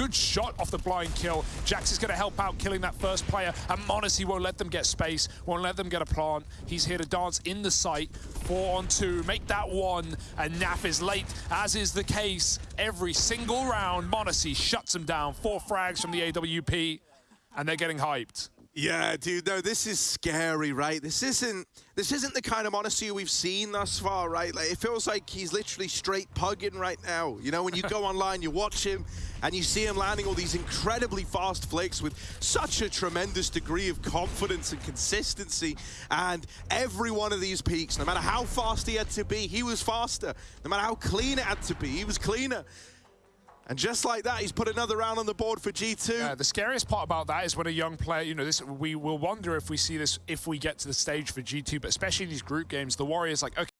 Good shot off the blind kill. jks is going to help out killing that first player, and m0NESY won't let them get space, won't let them get a plant. He's here to dance in the site. Four on two, make that one, and Naf is late, as is the case every single round. m0NESY shuts him down. Four frags from the AWP, and they're getting hyped. Yeah, dude, no, this is scary, right? This isn't this isn't the kind of m0NESY we've seen thus far, right? Like it feels like he's literally straight pugging right now. You know, when you go online, you watch him and you see him landing all these incredibly fast flicks with such a tremendous degree of confidence and consistency. And every one of these peeks, no matter how fast he had to be, he was faster. No matter how clean it had to be, he was cleaner. And just like that, he's put another round on the board for G2. Yeah, the scariest part about that is when a young player, you know, this we will wonder if we see this if we get to the stage for G2, but especially in these group games, the Warriors like, okay,